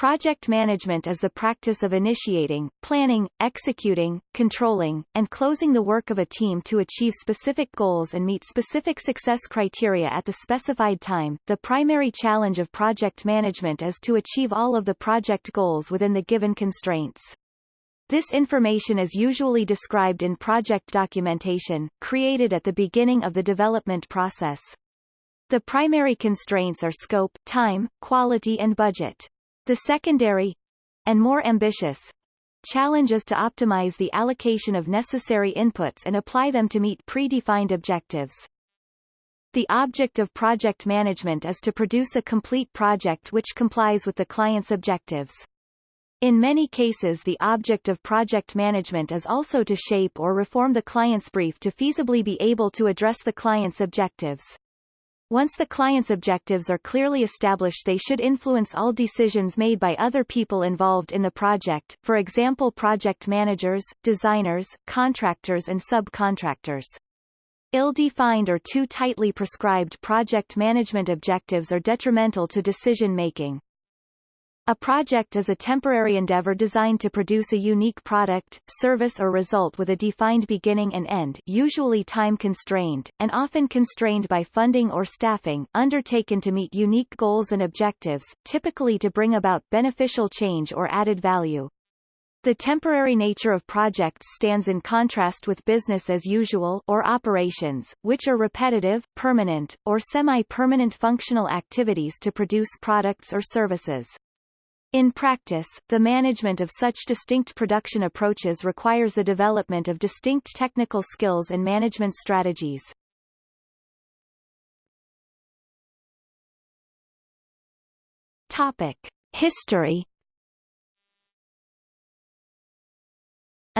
Project management is the practice of initiating, planning, executing, controlling, and closing the work of a team to achieve specific goals and meet specific success criteria at the specified time. The primary challenge of project management is to achieve all of the project goals within the given constraints. This information is usually described in project documentation, created at the beginning of the development process. The primary constraints are scope, time, quality and budget. The secondary and more ambitious challenge is to optimize the allocation of necessary inputs and apply them to meet predefined objectives. The object of project management is to produce a complete project which complies with the client's objectives. In many cases the object of project management is also to shape or reform the client's brief to feasibly be able to address the client's objectives. Once the client's objectives are clearly established they should influence all decisions made by other people involved in the project, for example project managers, designers, contractors and subcontractors. Ill-defined or too tightly prescribed project management objectives are detrimental to decision-making. A project is a temporary endeavor designed to produce a unique product, service or result with a defined beginning and end usually time-constrained, and often constrained by funding or staffing, undertaken to meet unique goals and objectives, typically to bring about beneficial change or added value. The temporary nature of projects stands in contrast with business as usual or operations, which are repetitive, permanent, or semi-permanent functional activities to produce products or services. In practice, the management of such distinct production approaches requires the development of distinct technical skills and management strategies. Topic. History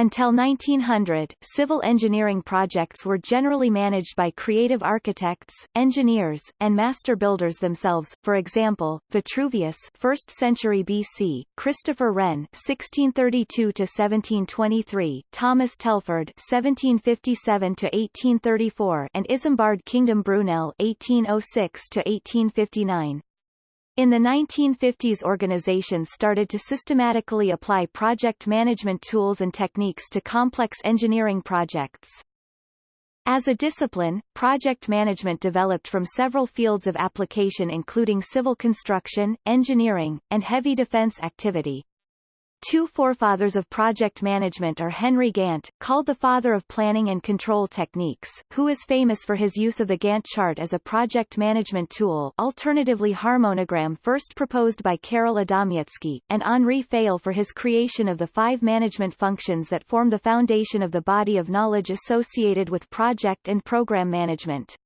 Until 1900, civil engineering projects were generally managed by creative architects, engineers, and master builders themselves. For example, Vitruvius, 1st century BC, Christopher Wren, 1632 to 1723, Thomas Telford, 1757 to 1834, and Isambard Kingdom Brunel, 1806 to 1859. In the 1950s organizations started to systematically apply project management tools and techniques to complex engineering projects. As a discipline, project management developed from several fields of application including civil construction, engineering, and heavy defense activity. Two forefathers of project management are Henry Gantt, called the father of planning and control techniques, who is famous for his use of the Gantt chart as a project management tool alternatively harmonogram first proposed by Karol Adamiecki, and Henri Fayol for his creation of the five management functions that form the foundation of the body of knowledge associated with project and program management.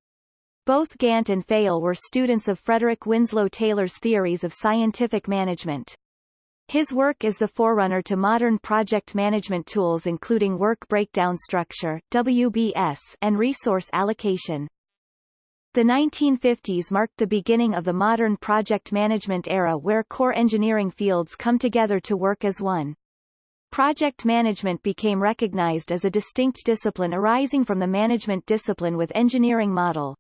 Both Gantt and Fayol were students of Frederick Winslow Taylor's theories of scientific management. His work is the forerunner to modern project management tools including work breakdown structure WBS, and resource allocation. The 1950s marked the beginning of the modern project management era where core engineering fields come together to work as one. Project management became recognized as a distinct discipline arising from the management discipline with engineering model.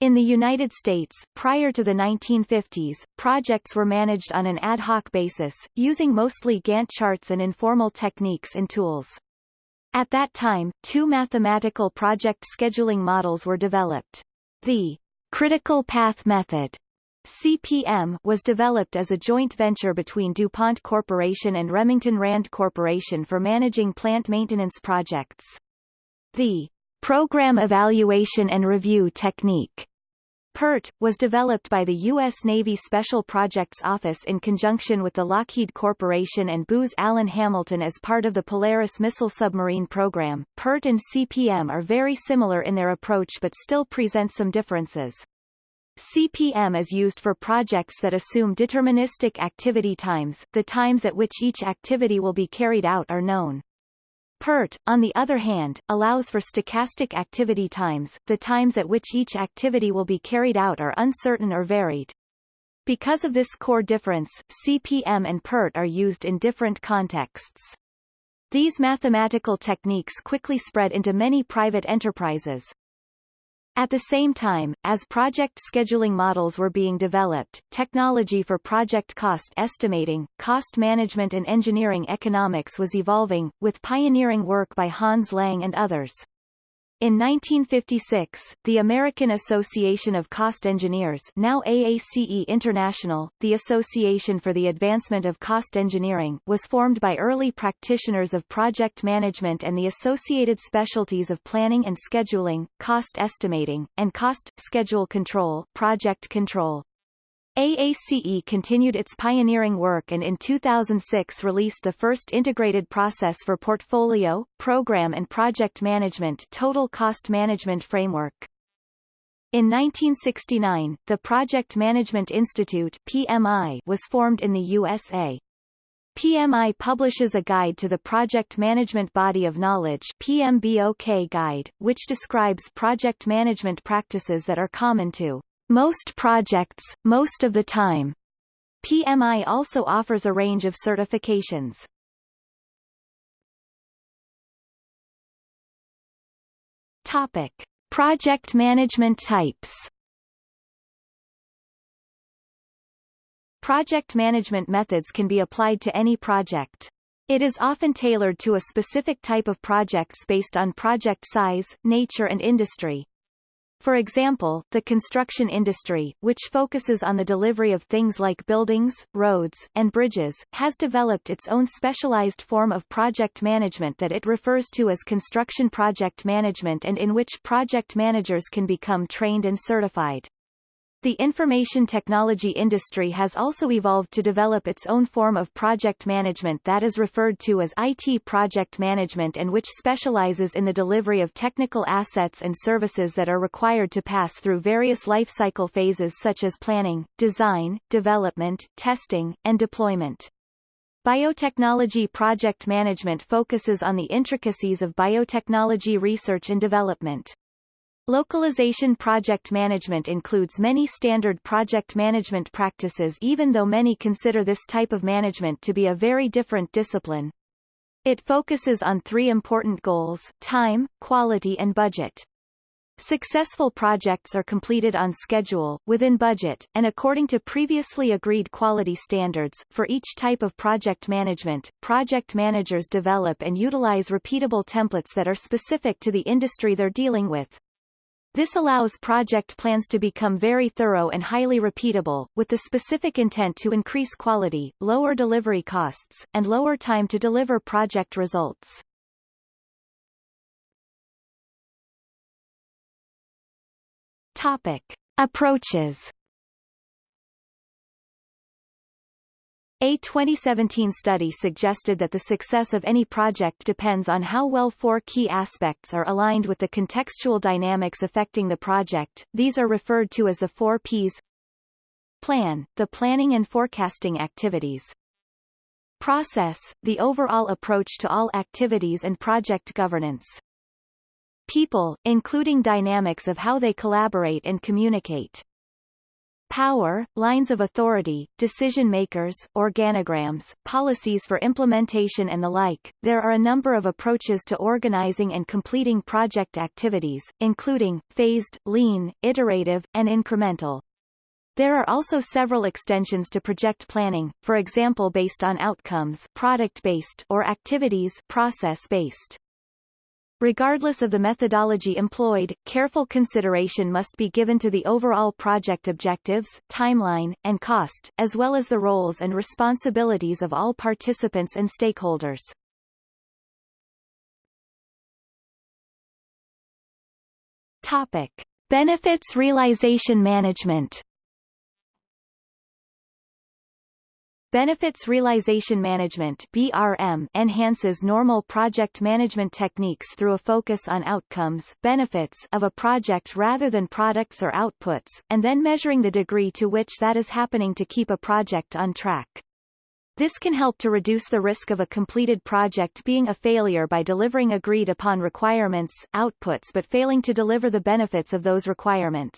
In the United States, prior to the 1950s, projects were managed on an ad hoc basis, using mostly Gantt charts and informal techniques and tools. At that time, two mathematical project scheduling models were developed. The critical path method CPM was developed as a joint venture between DuPont Corporation and Remington Rand Corporation for managing plant maintenance projects. The Program Evaluation and Review Technique PERT, was developed by the U.S. Navy Special Projects Office in conjunction with the Lockheed Corporation and Booz Allen Hamilton as part of the Polaris missile submarine program. PERT and CPM are very similar in their approach but still present some differences. CPM is used for projects that assume deterministic activity times, the times at which each activity will be carried out are known. PERT, on the other hand, allows for stochastic activity times, the times at which each activity will be carried out are uncertain or varied. Because of this core difference, CPM and PERT are used in different contexts. These mathematical techniques quickly spread into many private enterprises. At the same time, as project scheduling models were being developed, technology for project cost estimating, cost management and engineering economics was evolving, with pioneering work by Hans Lang and others. In 1956, the American Association of Cost Engineers now AACE International, the Association for the Advancement of Cost Engineering was formed by early practitioners of project management and the associated specialties of planning and scheduling, cost estimating, and cost, schedule control, project control. AACE continued its pioneering work and in 2006 released the first integrated process for portfolio, program and project management total cost management framework. In 1969, the Project Management Institute PMI was formed in the USA. PMI publishes a guide to the Project Management Body of Knowledge PMBOK guide, which describes project management practices that are common to most projects, most of the time. PMI also offers a range of certifications. Topic. Project management types Project management methods can be applied to any project. It is often tailored to a specific type of projects based on project size, nature and industry. For example, the construction industry, which focuses on the delivery of things like buildings, roads, and bridges, has developed its own specialized form of project management that it refers to as construction project management and in which project managers can become trained and certified. The information technology industry has also evolved to develop its own form of project management that is referred to as IT project management and which specializes in the delivery of technical assets and services that are required to pass through various life cycle phases such as planning, design, development, testing, and deployment. Biotechnology project management focuses on the intricacies of biotechnology research and development. Localization project management includes many standard project management practices even though many consider this type of management to be a very different discipline. It focuses on three important goals, time, quality and budget. Successful projects are completed on schedule, within budget, and according to previously agreed quality standards. For each type of project management, project managers develop and utilize repeatable templates that are specific to the industry they're dealing with. This allows project plans to become very thorough and highly repeatable, with the specific intent to increase quality, lower delivery costs, and lower time to deliver project results. Topic. Approaches A 2017 study suggested that the success of any project depends on how well four key aspects are aligned with the contextual dynamics affecting the project. These are referred to as the four Ps. Plan, the planning and forecasting activities. Process, the overall approach to all activities and project governance. People, including dynamics of how they collaborate and communicate power, lines of authority, decision makers, organograms, policies for implementation and the like. There are a number of approaches to organizing and completing project activities, including phased, lean, iterative, and incremental. There are also several extensions to project planning, for example based on outcomes product-based or activities process-based. Regardless of the methodology employed, careful consideration must be given to the overall project objectives, timeline, and cost, as well as the roles and responsibilities of all participants and stakeholders. Topic. Benefits realization management Benefits Realization Management BRM enhances normal project management techniques through a focus on outcomes benefits of a project rather than products or outputs, and then measuring the degree to which that is happening to keep a project on track. This can help to reduce the risk of a completed project being a failure by delivering agreed upon requirements, outputs but failing to deliver the benefits of those requirements.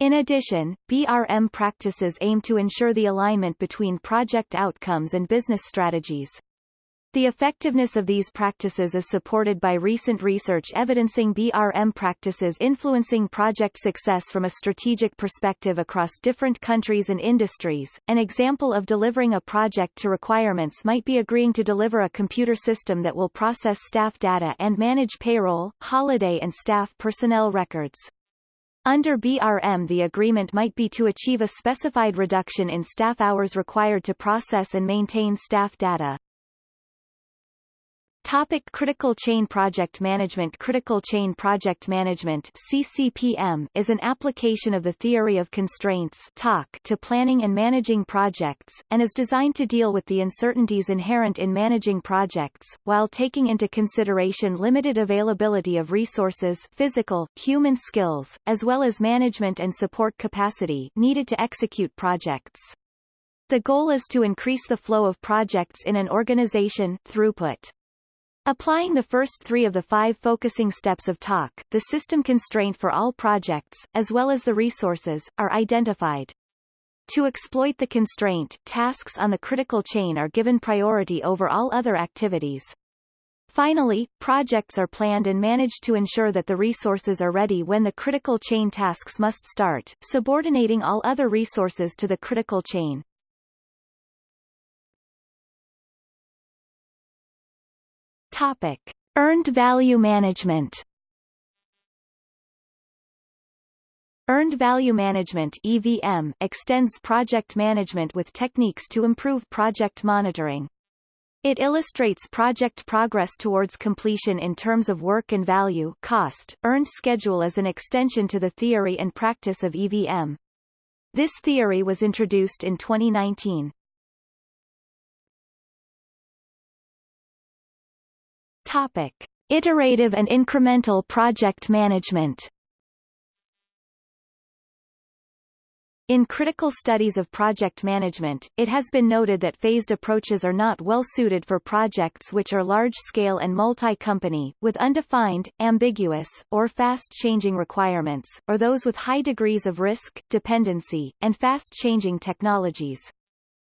In addition, BRM practices aim to ensure the alignment between project outcomes and business strategies. The effectiveness of these practices is supported by recent research evidencing BRM practices influencing project success from a strategic perspective across different countries and industries. An example of delivering a project to requirements might be agreeing to deliver a computer system that will process staff data and manage payroll, holiday and staff personnel records. Under BRM the agreement might be to achieve a specified reduction in staff hours required to process and maintain staff data. Topic Critical Chain Project Management Critical Chain Project Management CCPM is an application of the theory of constraints TOC to planning and managing projects, and is designed to deal with the uncertainties inherent in managing projects, while taking into consideration limited availability of resources physical, human skills, as well as management and support capacity needed to execute projects. The goal is to increase the flow of projects in an organization throughput. Applying the first three of the five focusing steps of TOC, the system constraint for all projects, as well as the resources, are identified. To exploit the constraint, tasks on the critical chain are given priority over all other activities. Finally, projects are planned and managed to ensure that the resources are ready when the critical chain tasks must start, subordinating all other resources to the critical chain. Topic. Earned value management Earned Value Management EVM extends project management with techniques to improve project monitoring. It illustrates project progress towards completion in terms of work and value cost. Earned schedule is an extension to the theory and practice of EVM. This theory was introduced in 2019. Topic. Iterative and incremental project management In critical studies of project management, it has been noted that phased approaches are not well suited for projects which are large-scale and multi-company, with undefined, ambiguous, or fast-changing requirements, or those with high degrees of risk, dependency, and fast-changing technologies.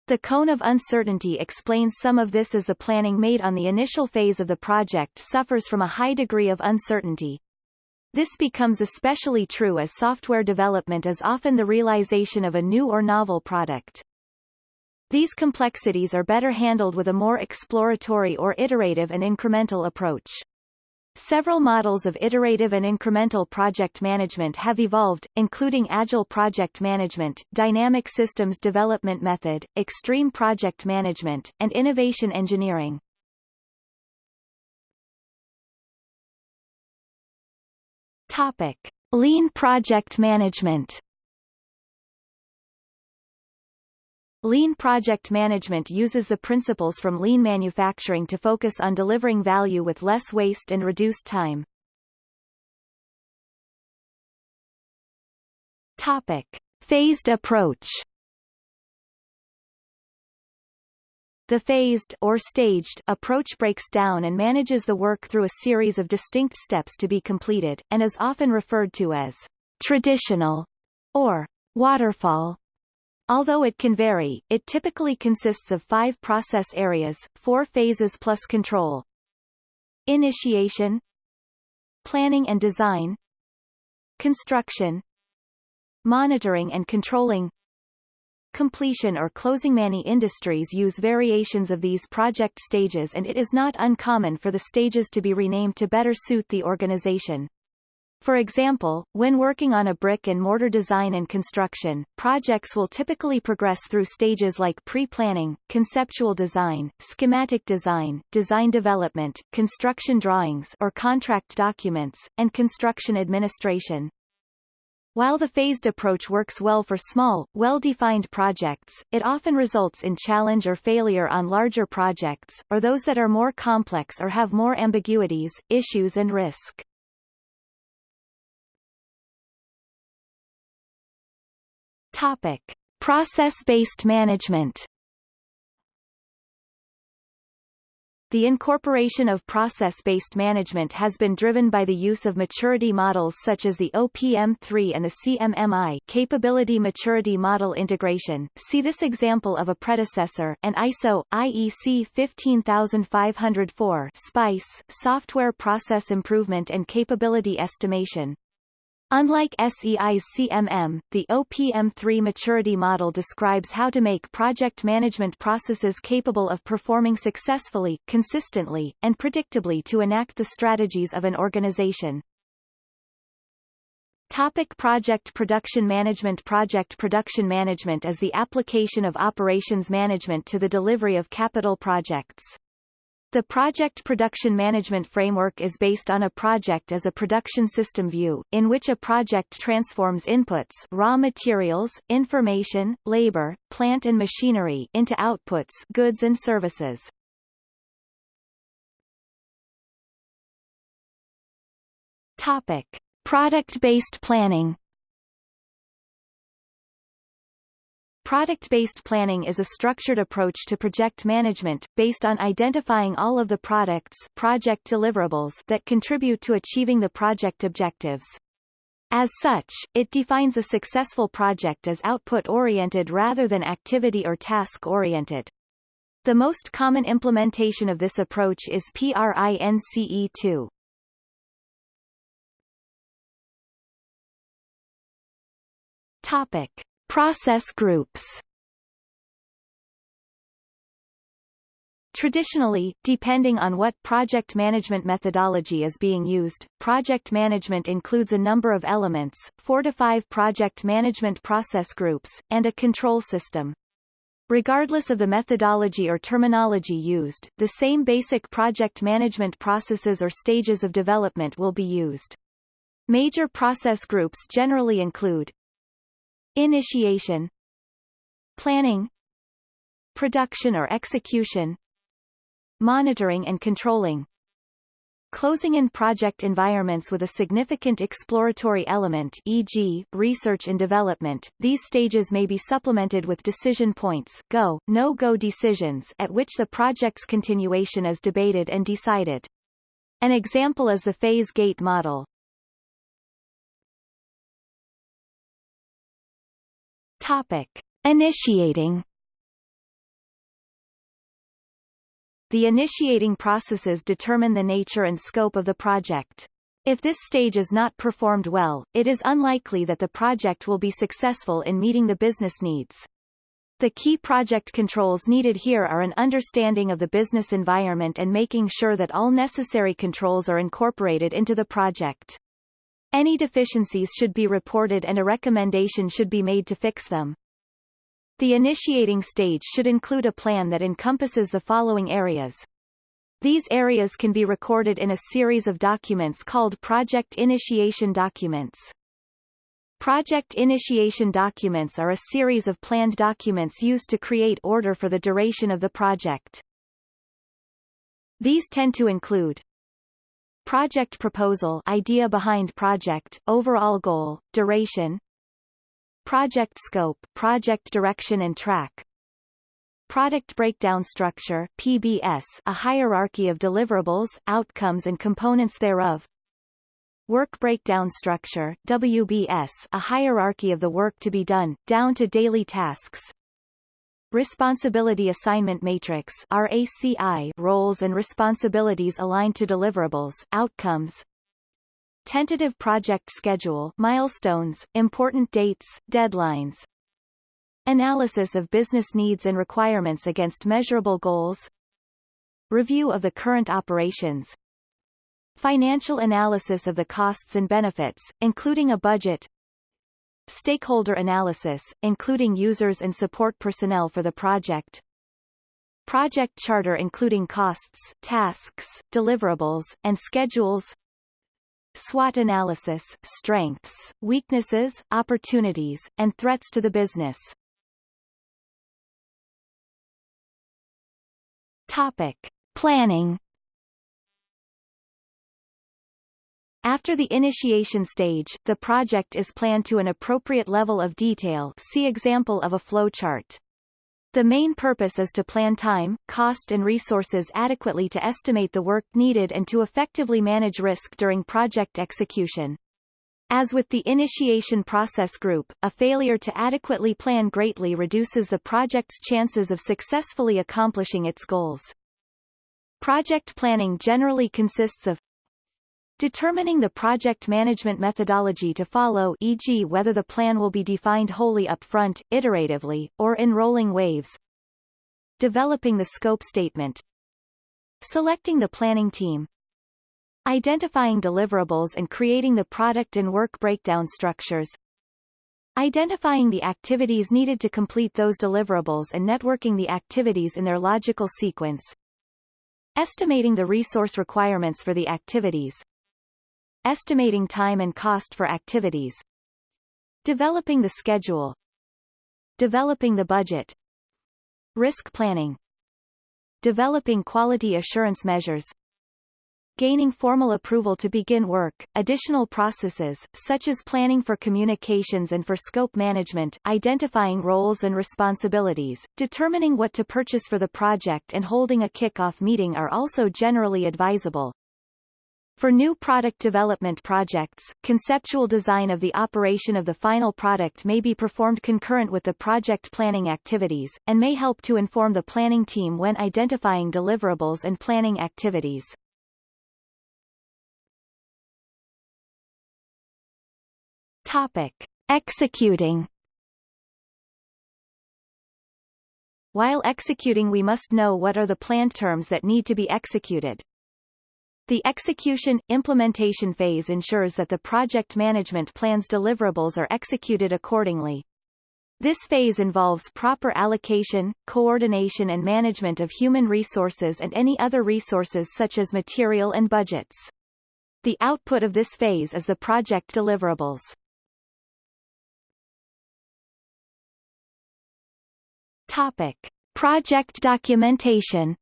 The cone of uncertainty explains some of this as the planning made on the initial phase of the project suffers from a high degree of uncertainty. This becomes especially true as software development is often the realization of a new or novel product. These complexities are better handled with a more exploratory or iterative and incremental approach. Several models of iterative and incremental project management have evolved, including Agile Project Management, Dynamic Systems Development Method, Extreme Project Management, and Innovation Engineering. Topic. Lean Project Management Lean project management uses the principles from lean manufacturing to focus on delivering value with less waste and reduced time. Topic. Phased approach The phased or staged approach breaks down and manages the work through a series of distinct steps to be completed, and is often referred to as traditional or waterfall Although it can vary, it typically consists of five process areas, four phases plus control. Initiation Planning and design Construction Monitoring and controlling Completion or closing Many industries use variations of these project stages and it is not uncommon for the stages to be renamed to better suit the organization. For example, when working on a brick and mortar design and construction, projects will typically progress through stages like pre-planning, conceptual design, schematic design, design development, construction drawings or contract documents, and construction administration. While the phased approach works well for small, well-defined projects, it often results in challenge or failure on larger projects, or those that are more complex or have more ambiguities, issues and risk. Topic: Process-based management. The incorporation of process-based management has been driven by the use of maturity models such as the OPM3 and the CMMI Capability Maturity Model Integration. See this example of a predecessor, and ISO, IEC 15504 SPICE, Software Process Improvement and Capability Estimation. Unlike SEI's CMM, the OPM3 maturity model describes how to make project management processes capable of performing successfully, consistently, and predictably to enact the strategies of an organization. Topic project production management Project production management is the application of operations management to the delivery of capital projects. The project production management framework is based on a project as a production system view, in which a project transforms inputs raw materials, information, labor, plant and machinery into outputs goods and services. Topic. Product-based planning Product-based planning is a structured approach to project management, based on identifying all of the products project deliverables that contribute to achieving the project objectives. As such, it defines a successful project as output-oriented rather than activity or task-oriented. The most common implementation of this approach is PRINCE2. Topic. Process groups Traditionally, depending on what project management methodology is being used, project management includes a number of elements, four to five project management process groups, and a control system. Regardless of the methodology or terminology used, the same basic project management processes or stages of development will be used. Major process groups generally include Initiation Planning Production or execution Monitoring and controlling Closing in project environments with a significant exploratory element e.g., research and development, these stages may be supplemented with decision points go, no-go decisions at which the project's continuation is debated and decided. An example is the phase gate model. Topic. Initiating The initiating processes determine the nature and scope of the project. If this stage is not performed well, it is unlikely that the project will be successful in meeting the business needs. The key project controls needed here are an understanding of the business environment and making sure that all necessary controls are incorporated into the project. Any deficiencies should be reported and a recommendation should be made to fix them. The initiating stage should include a plan that encompasses the following areas. These areas can be recorded in a series of documents called Project Initiation Documents. Project Initiation Documents are a series of planned documents used to create order for the duration of the project. These tend to include Project proposal idea behind project, overall goal, duration Project scope, project direction and track Product breakdown structure PBS, a hierarchy of deliverables, outcomes and components thereof Work breakdown structure WBS, a hierarchy of the work to be done, down to daily tasks Responsibility Assignment Matrix RACI roles and responsibilities aligned to deliverables, outcomes. Tentative project schedule milestones, important dates, deadlines. Analysis of business needs and requirements against measurable goals. Review of the current operations. Financial analysis of the costs and benefits, including a budget Stakeholder analysis, including users and support personnel for the project. Project charter including costs, tasks, deliverables, and schedules. SWOT analysis, strengths, weaknesses, opportunities, and threats to the business. Topic. Planning After the initiation stage, the project is planned to an appropriate level of detail see example of a flowchart. The main purpose is to plan time, cost and resources adequately to estimate the work needed and to effectively manage risk during project execution. As with the initiation process group, a failure to adequately plan greatly reduces the project's chances of successfully accomplishing its goals. Project planning generally consists of Determining the project management methodology to follow e.g. whether the plan will be defined wholly up front, iteratively, or in rolling waves. Developing the scope statement. Selecting the planning team. Identifying deliverables and creating the product and work breakdown structures. Identifying the activities needed to complete those deliverables and networking the activities in their logical sequence. Estimating the resource requirements for the activities. Estimating time and cost for activities. Developing the schedule. Developing the budget. Risk planning. Developing quality assurance measures. Gaining formal approval to begin work, additional processes, such as planning for communications and for scope management, identifying roles and responsibilities, determining what to purchase for the project and holding a kick-off meeting are also generally advisable. For new product development projects, conceptual design of the operation of the final product may be performed concurrent with the project planning activities, and may help to inform the planning team when identifying deliverables and planning activities. Topic. Executing While executing we must know what are the planned terms that need to be executed, the execution – implementation phase ensures that the project management plan's deliverables are executed accordingly. This phase involves proper allocation, coordination and management of human resources and any other resources such as material and budgets. The output of this phase is the project deliverables. Topic. Project documentation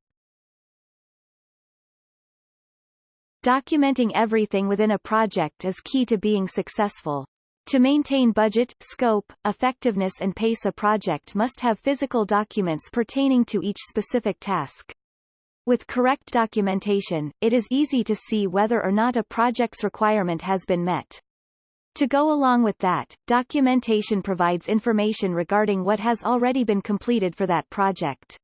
Documenting everything within a project is key to being successful. To maintain budget, scope, effectiveness and pace a project must have physical documents pertaining to each specific task. With correct documentation, it is easy to see whether or not a project's requirement has been met. To go along with that, documentation provides information regarding what has already been completed for that project.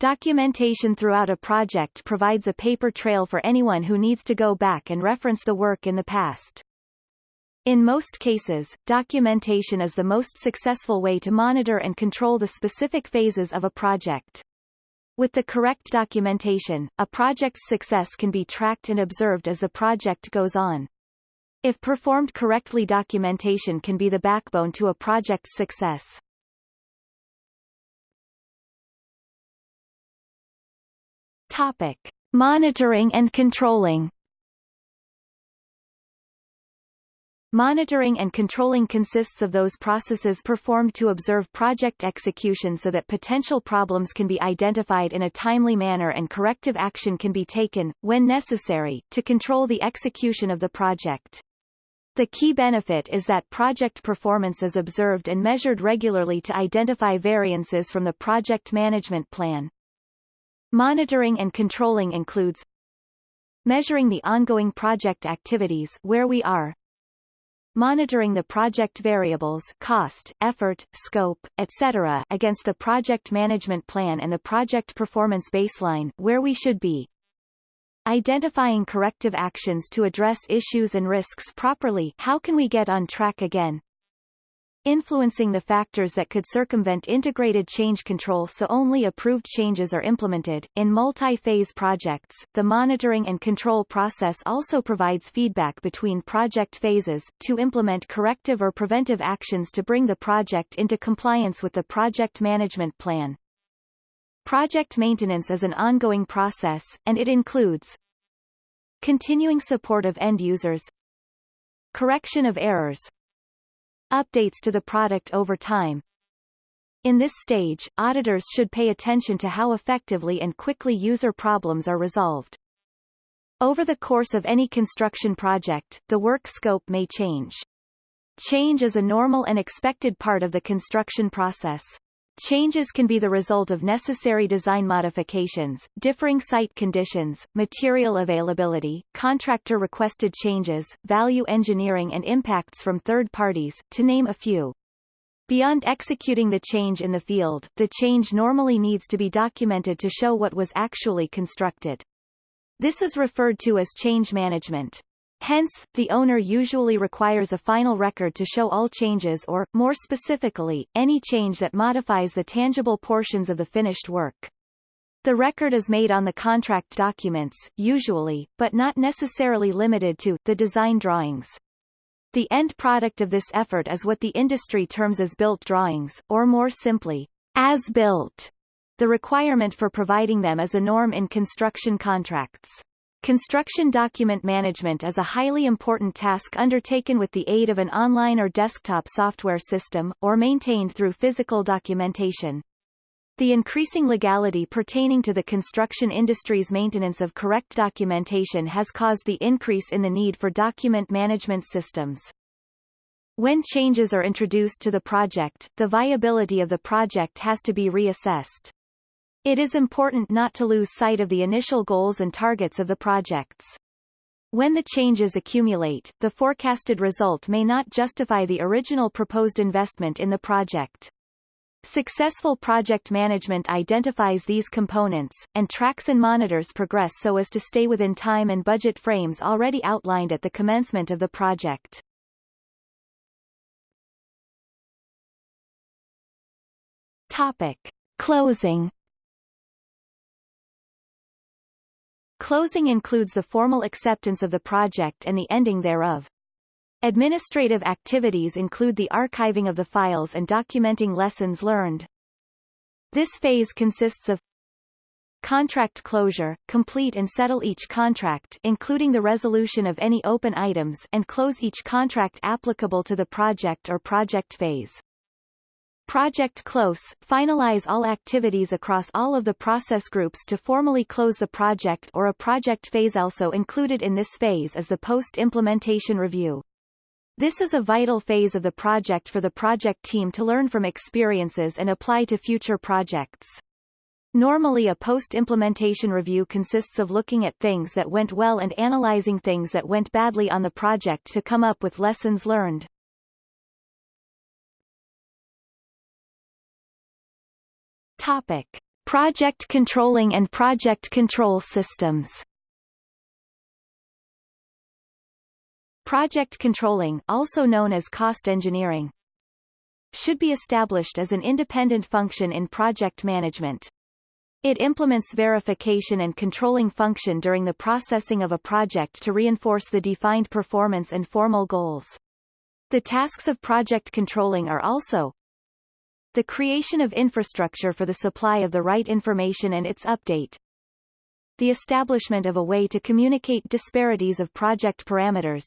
Documentation throughout a project provides a paper trail for anyone who needs to go back and reference the work in the past. In most cases, documentation is the most successful way to monitor and control the specific phases of a project. With the correct documentation, a project's success can be tracked and observed as the project goes on. If performed correctly documentation can be the backbone to a project's success. Topic. Monitoring and controlling Monitoring and controlling consists of those processes performed to observe project execution so that potential problems can be identified in a timely manner and corrective action can be taken, when necessary, to control the execution of the project. The key benefit is that project performance is observed and measured regularly to identify variances from the project management plan. Monitoring and controlling includes measuring the ongoing project activities where we are, monitoring the project variables cost, effort, scope, etc. against the project management plan and the project performance baseline where we should be, identifying corrective actions to address issues and risks properly how can we get on track again, influencing the factors that could circumvent integrated change control so only approved changes are implemented. In multi-phase projects, the monitoring and control process also provides feedback between project phases, to implement corrective or preventive actions to bring the project into compliance with the project management plan. Project maintenance is an ongoing process, and it includes continuing support of end users, correction of errors, updates to the product over time. In this stage, auditors should pay attention to how effectively and quickly user problems are resolved. Over the course of any construction project, the work scope may change. Change is a normal and expected part of the construction process. Changes can be the result of necessary design modifications, differing site conditions, material availability, contractor-requested changes, value engineering and impacts from third parties, to name a few. Beyond executing the change in the field, the change normally needs to be documented to show what was actually constructed. This is referred to as change management. Hence, the owner usually requires a final record to show all changes or, more specifically, any change that modifies the tangible portions of the finished work. The record is made on the contract documents, usually, but not necessarily limited to, the design drawings. The end product of this effort is what the industry terms as built drawings, or more simply, as built. The requirement for providing them is a norm in construction contracts. Construction document management is a highly important task undertaken with the aid of an online or desktop software system, or maintained through physical documentation. The increasing legality pertaining to the construction industry's maintenance of correct documentation has caused the increase in the need for document management systems. When changes are introduced to the project, the viability of the project has to be reassessed. It is important not to lose sight of the initial goals and targets of the projects. When the changes accumulate, the forecasted result may not justify the original proposed investment in the project. Successful project management identifies these components, and tracks and monitors progress so as to stay within time and budget frames already outlined at the commencement of the project. Topic. Closing Closing includes the formal acceptance of the project and the ending thereof. Administrative activities include the archiving of the files and documenting lessons learned. This phase consists of Contract closure, complete and settle each contract including the resolution of any open items and close each contract applicable to the project or project phase. Project Close, finalize all activities across all of the process groups to formally close the project or a project phase also included in this phase is the post-implementation review. This is a vital phase of the project for the project team to learn from experiences and apply to future projects. Normally a post-implementation review consists of looking at things that went well and analyzing things that went badly on the project to come up with lessons learned. Topic: Project controlling and project control systems. Project controlling, also known as cost engineering, should be established as an independent function in project management. It implements verification and controlling function during the processing of a project to reinforce the defined performance and formal goals. The tasks of project controlling are also the creation of infrastructure for the supply of the right information and its update. The establishment of a way to communicate disparities of project parameters.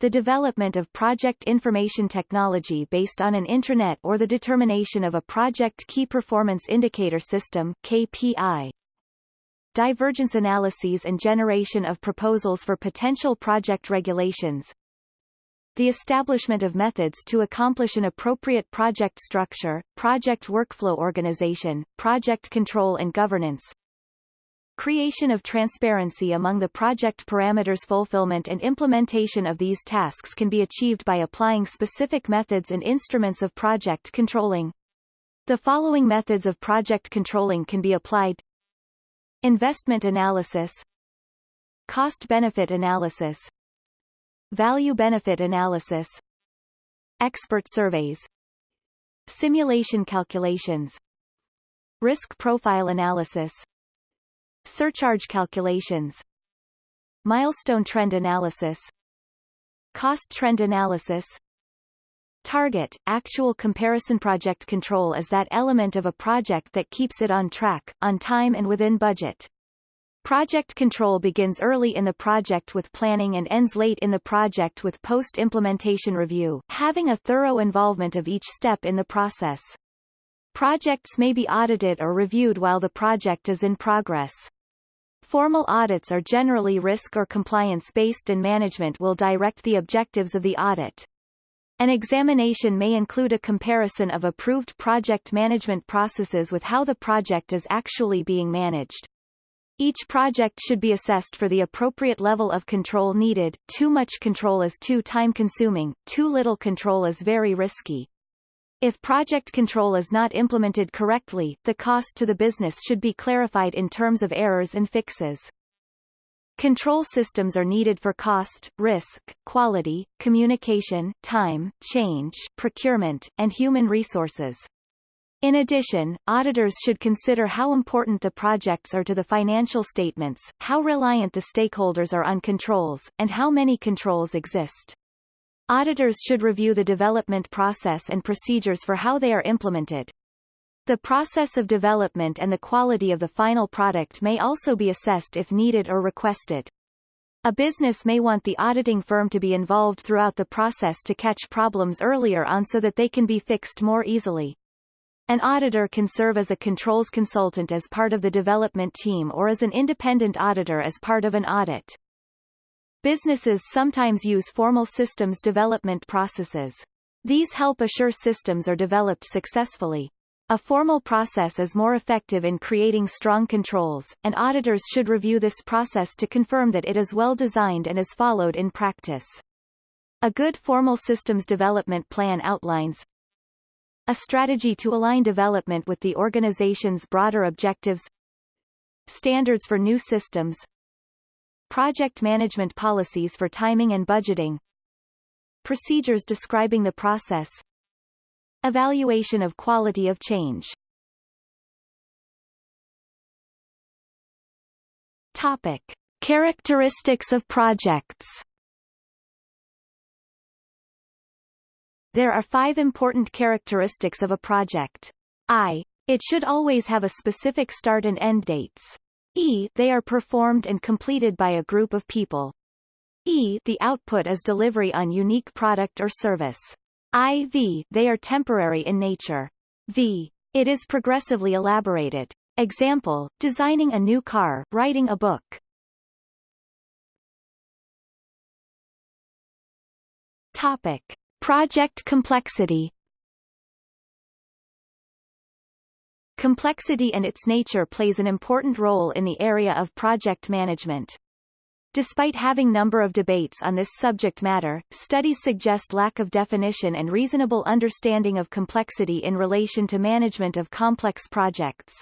The development of project information technology based on an intranet or the determination of a project key performance indicator system KPI. Divergence analyses and generation of proposals for potential project regulations, the establishment of methods to accomplish an appropriate project structure, project workflow organization, project control and governance, Creation of transparency among the project parameters fulfillment and implementation of these tasks can be achieved by applying specific methods and instruments of project controlling. The following methods of project controlling can be applied Investment analysis Cost-benefit analysis Value-benefit analysis Expert surveys Simulation calculations Risk profile analysis Surcharge calculations Milestone trend analysis Cost trend analysis Target, actual comparison project control is that element of a project that keeps it on track, on time and within budget. Project control begins early in the project with planning and ends late in the project with post-implementation review, having a thorough involvement of each step in the process. Projects may be audited or reviewed while the project is in progress. Formal audits are generally risk or compliance-based and management will direct the objectives of the audit. An examination may include a comparison of approved project management processes with how the project is actually being managed. Each project should be assessed for the appropriate level of control needed. Too much control is too time-consuming, too little control is very risky. If project control is not implemented correctly, the cost to the business should be clarified in terms of errors and fixes. Control systems are needed for cost, risk, quality, communication, time, change, procurement, and human resources. In addition, auditors should consider how important the projects are to the financial statements, how reliant the stakeholders are on controls, and how many controls exist. Auditors should review the development process and procedures for how they are implemented. The process of development and the quality of the final product may also be assessed if needed or requested. A business may want the auditing firm to be involved throughout the process to catch problems earlier on so that they can be fixed more easily. An auditor can serve as a controls consultant as part of the development team or as an independent auditor as part of an audit. Businesses sometimes use formal systems development processes. These help assure systems are developed successfully. A formal process is more effective in creating strong controls, and auditors should review this process to confirm that it is well designed and is followed in practice. A good formal systems development plan outlines, a strategy to align development with the organization's broader objectives Standards for new systems Project management policies for timing and budgeting Procedures describing the process Evaluation of quality of change Topic. Characteristics of projects There are five important characteristics of a project. I. It should always have a specific start and end dates. E. They are performed and completed by a group of people. E. The output is delivery on unique product or service. I. V. They are temporary in nature. V. It is progressively elaborated. Example, designing a new car, writing a book. Topic. Project complexity Complexity and its nature plays an important role in the area of project management. Despite having number of debates on this subject matter, studies suggest lack of definition and reasonable understanding of complexity in relation to management of complex projects.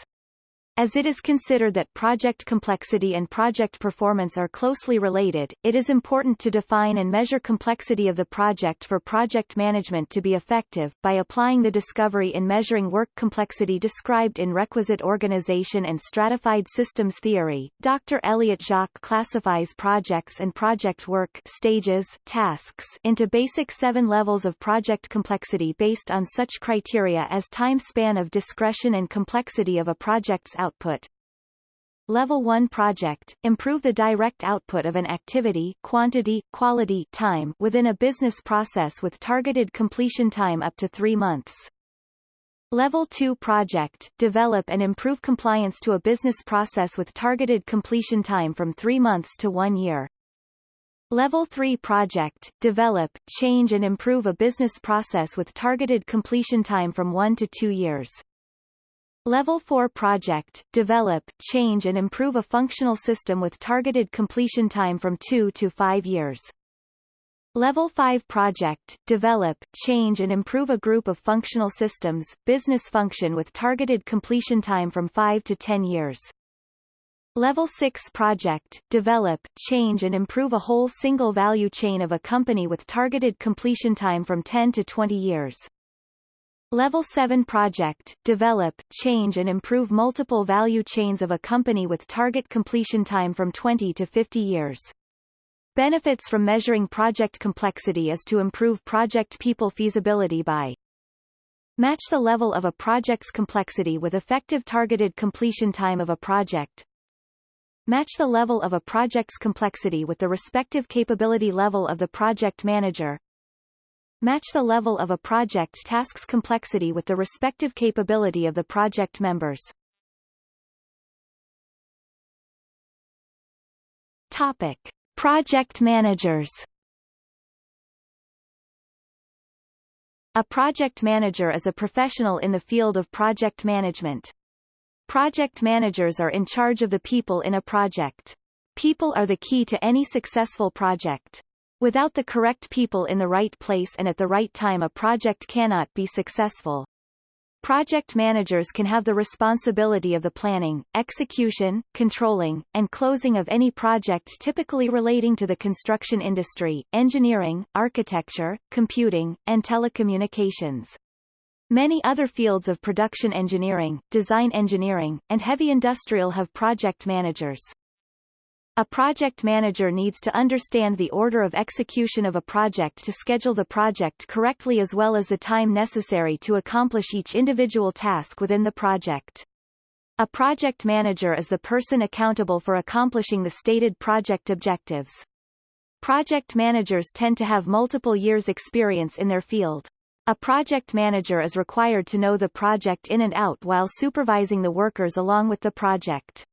As it is considered that project complexity and project performance are closely related, it is important to define and measure complexity of the project for project management to be effective, by applying the discovery in measuring work complexity described in requisite organization and stratified systems theory. Dr. Elliott Jaques classifies projects and project work stages, tasks into basic seven levels of project complexity based on such criteria as time span of discretion and complexity of a project's output. Level 1 project, improve the direct output of an activity quantity, quality time within a business process with targeted completion time up to three months. Level 2 project, develop and improve compliance to a business process with targeted completion time from three months to one year. Level 3 project, develop, change and improve a business process with targeted completion time from one to two years. Level 4 project, develop, change and improve a functional system with targeted completion time from 2 to 5 years. Level 5 project, develop, change and improve a group of functional systems, business function with targeted completion time from 5 to 10 years. Level 6 project, develop, change and improve a whole single value chain of a company with targeted completion time from 10 to 20 years. Level 7 project, develop, change and improve multiple value chains of a company with target completion time from 20 to 50 years. Benefits from measuring project complexity is to improve project people feasibility by Match the level of a project's complexity with effective targeted completion time of a project. Match the level of a project's complexity with the respective capability level of the project manager, Match the level of a project task's complexity with the respective capability of the project members. Topic. Project managers A project manager is a professional in the field of project management. Project managers are in charge of the people in a project. People are the key to any successful project. Without the correct people in the right place and at the right time a project cannot be successful. Project managers can have the responsibility of the planning, execution, controlling, and closing of any project typically relating to the construction industry, engineering, architecture, computing, and telecommunications. Many other fields of production engineering, design engineering, and heavy industrial have project managers. A project manager needs to understand the order of execution of a project to schedule the project correctly as well as the time necessary to accomplish each individual task within the project. A project manager is the person accountable for accomplishing the stated project objectives. Project managers tend to have multiple years experience in their field. A project manager is required to know the project in and out while supervising the workers along with the project.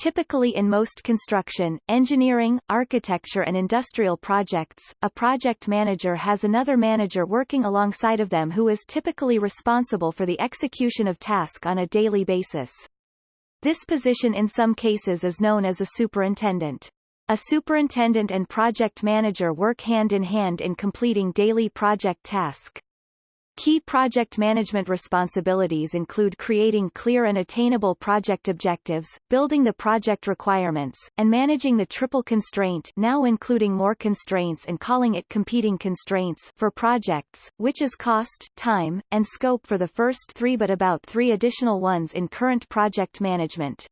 Typically in most construction, engineering, architecture and industrial projects, a project manager has another manager working alongside of them who is typically responsible for the execution of task on a daily basis. This position in some cases is known as a superintendent. A superintendent and project manager work hand in hand in completing daily project task. Key project management responsibilities include creating clear and attainable project objectives, building the project requirements, and managing the triple constraint now including more constraints and calling it competing constraints for projects, which is cost, time, and scope for the first three but about three additional ones in current project management.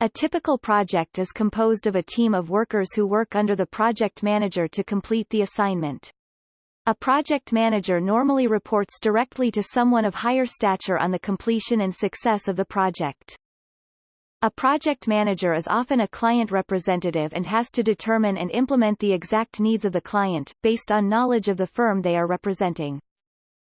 A typical project is composed of a team of workers who work under the project manager to complete the assignment. A project manager normally reports directly to someone of higher stature on the completion and success of the project. A project manager is often a client representative and has to determine and implement the exact needs of the client, based on knowledge of the firm they are representing.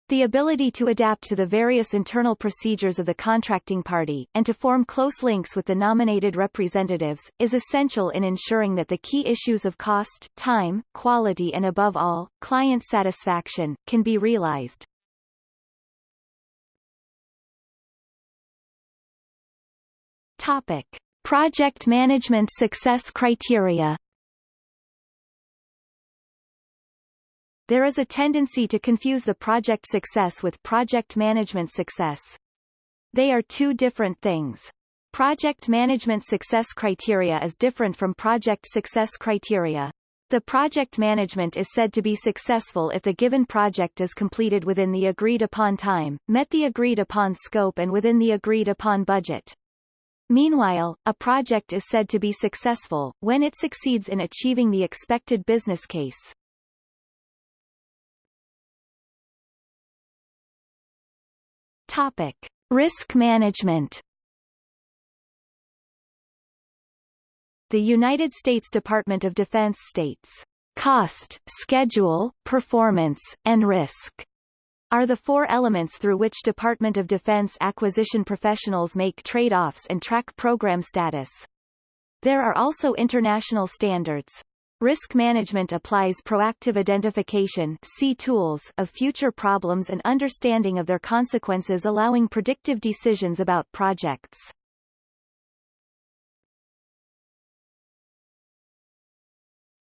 The ability to adapt to the various internal procedures of the contracting party, and to form close links with the nominated representatives, is essential in ensuring that the key issues of cost, time, quality and above all, client satisfaction, can be realized. Topic. Project Management Success Criteria There is a tendency to confuse the project success with project management success. They are two different things. Project management success criteria is different from project success criteria. The project management is said to be successful if the given project is completed within the agreed upon time, met the agreed upon scope and within the agreed upon budget. Meanwhile, a project is said to be successful, when it succeeds in achieving the expected business case. Topic: Risk management. The United States Department of Defense states, "Cost, schedule, performance, and risk." are the four elements through which Department of Defense acquisition professionals make trade-offs and track program status. There are also international standards. Risk management applies proactive identification tools of future problems and understanding of their consequences allowing predictive decisions about projects.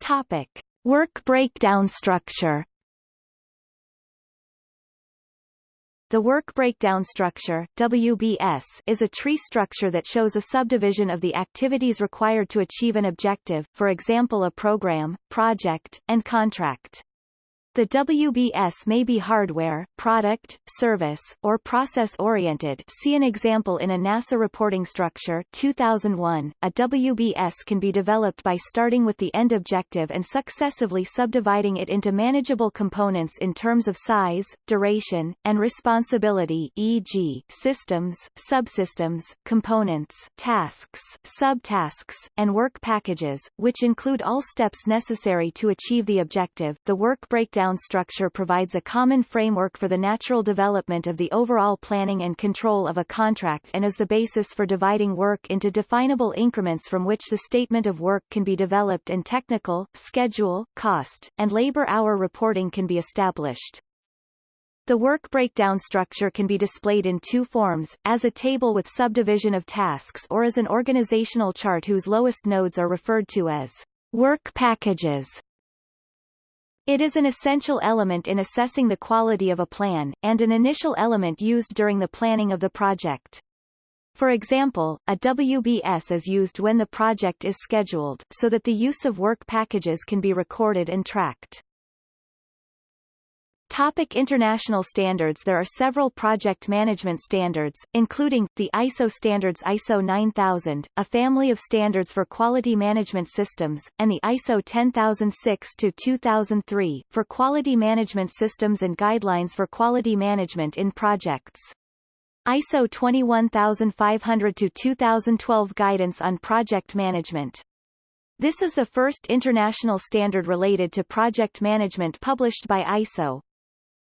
Topic. Work breakdown structure The work breakdown structure WBS, is a tree structure that shows a subdivision of the activities required to achieve an objective, for example a program, project, and contract. The WBS may be hardware, product, service, or process-oriented see an example in a NASA reporting structure 2001. A WBS can be developed by starting with the end objective and successively subdividing it into manageable components in terms of size, duration, and responsibility e.g., systems, subsystems, components, tasks, subtasks, and work packages, which include all steps necessary to achieve the objective. The work breakdown top-down structure provides a common framework for the natural development of the overall planning and control of a contract and is the basis for dividing work into definable increments from which the statement of work can be developed and technical, schedule, cost, and labor hour reporting can be established. The work breakdown structure can be displayed in two forms, as a table with subdivision of tasks or as an organizational chart whose lowest nodes are referred to as work packages. It is an essential element in assessing the quality of a plan, and an initial element used during the planning of the project. For example, a WBS is used when the project is scheduled, so that the use of work packages can be recorded and tracked. Topic international standards There are several project management standards, including, the ISO standards ISO 9000, a family of standards for quality management systems, and the ISO 10006-2003, for quality management systems and guidelines for quality management in projects. ISO 21500-2012 Guidance on Project Management. This is the first international standard related to project management published by ISO.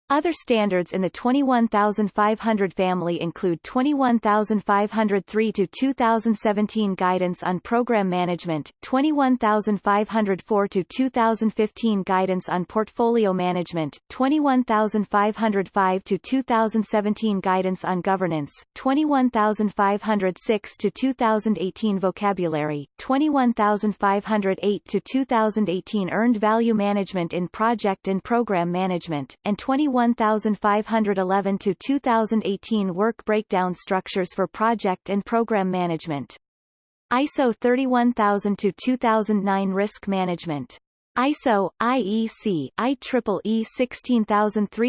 Other standards in the 21500 family include 21503 to 2017 Guidance on Program Management, 21504 to 2015 Guidance on Portfolio Management, 21505 to 2017 Guidance on Governance, 21506 to 2018 Vocabulary, 21508 to 2018 Earned Value Management in Project and Program Management, and 21 1511 to 2018 Work Breakdown Structures for Project and Program Management. ISO 31000 to 2009 Risk Management. ISO, IEC, IEEE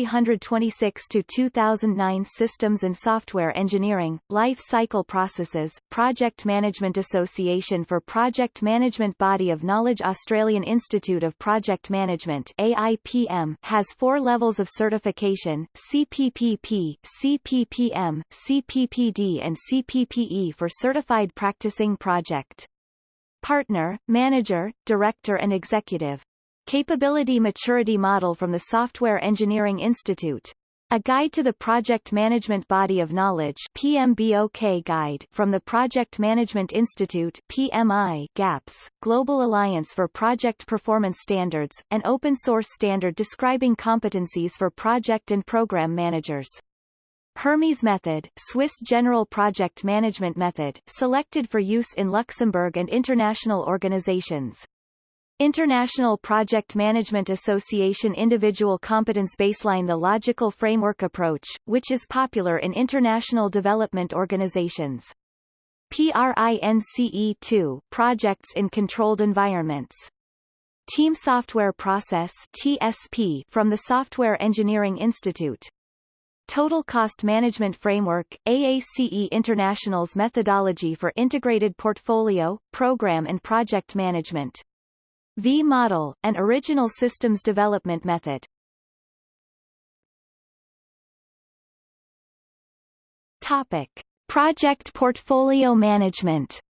16326-2009 Systems and Software Engineering, Life Cycle Processes, Project Management Association for Project Management Body of Knowledge Australian Institute of Project Management AIPM has four levels of certification, CPPP, CPPM, CPPD and CPPE for Certified Practicing Project partner, manager, director and executive. Capability Maturity Model from the Software Engineering Institute. A Guide to the Project Management Body of Knowledge PMBOK Guide from the Project Management Institute PMI GAPS, Global Alliance for Project Performance Standards, an open-source standard describing competencies for project and program managers. Hermes method, Swiss General Project Management method, selected for use in Luxembourg and international organizations. International Project Management Association Individual Competence Baseline The logical framework approach, which is popular in international development organizations. PRINCE2 Projects in Controlled Environments. Team Software Process TSP from the Software Engineering Institute. Total Cost Management Framework, AACE International's methodology for integrated portfolio, program and project management. V-model, an original systems development method. Topic. Project portfolio management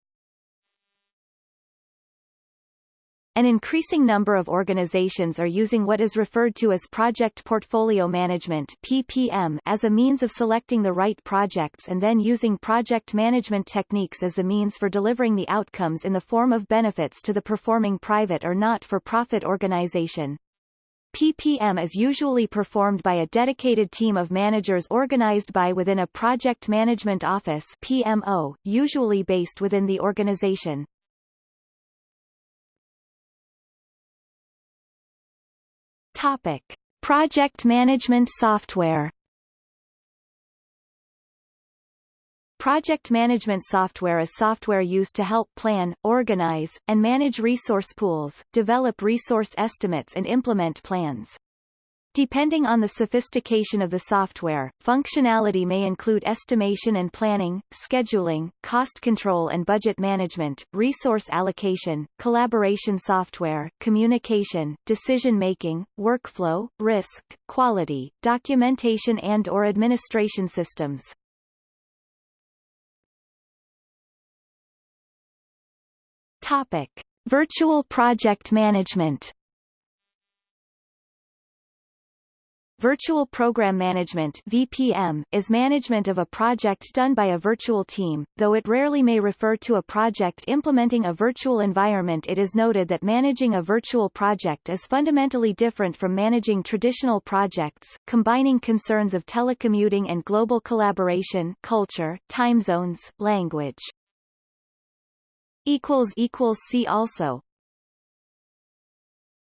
An increasing number of organizations are using what is referred to as Project Portfolio Management PPM as a means of selecting the right projects and then using project management techniques as the means for delivering the outcomes in the form of benefits to the performing private or not-for-profit organization. PPM is usually performed by a dedicated team of managers organized by within a Project Management Office PMO, usually based within the organization. Topic: Project management software. Project management software is software used to help plan, organize, and manage resource pools, develop resource estimates and implement plans. Depending on the sophistication of the software, functionality may include estimation and planning, scheduling, cost control and budget management, resource allocation, collaboration software, communication, decision-making, workflow, risk, quality, documentation and or administration systems. Topic. Virtual project management Virtual Program Management VPM, is management of a project done by a virtual team, though it rarely may refer to a project implementing a virtual environment it is noted that managing a virtual project is fundamentally different from managing traditional projects, combining concerns of telecommuting and global collaboration culture, time zones, language. See also